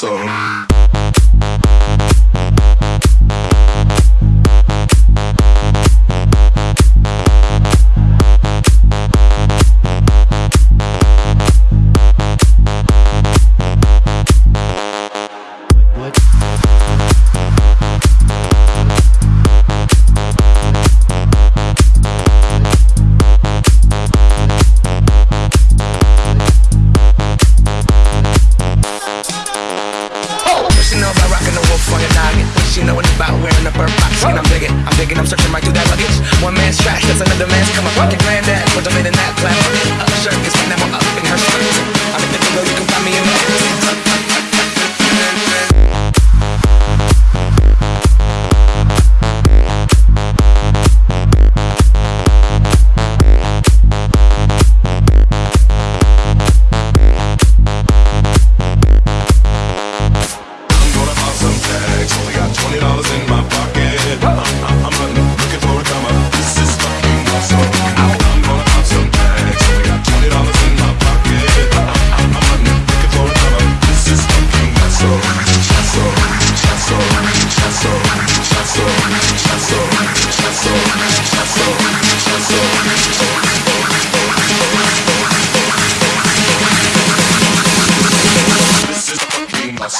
So. about wearing a bird box. And I'm digging, I'm digging, I'm searching right through that luggage. One man's trash, that's another man's come up pocket grand.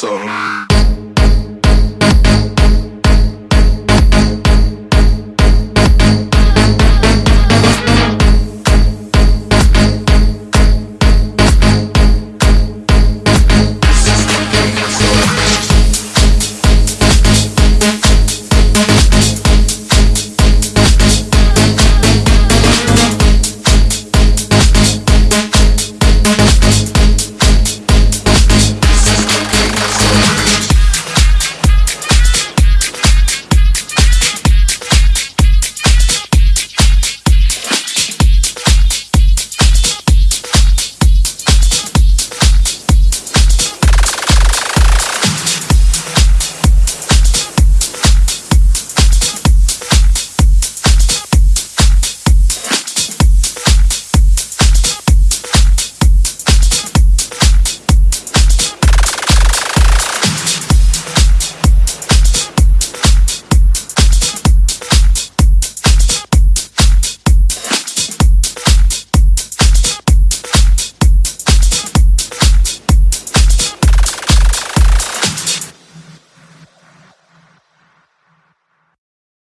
Awesome.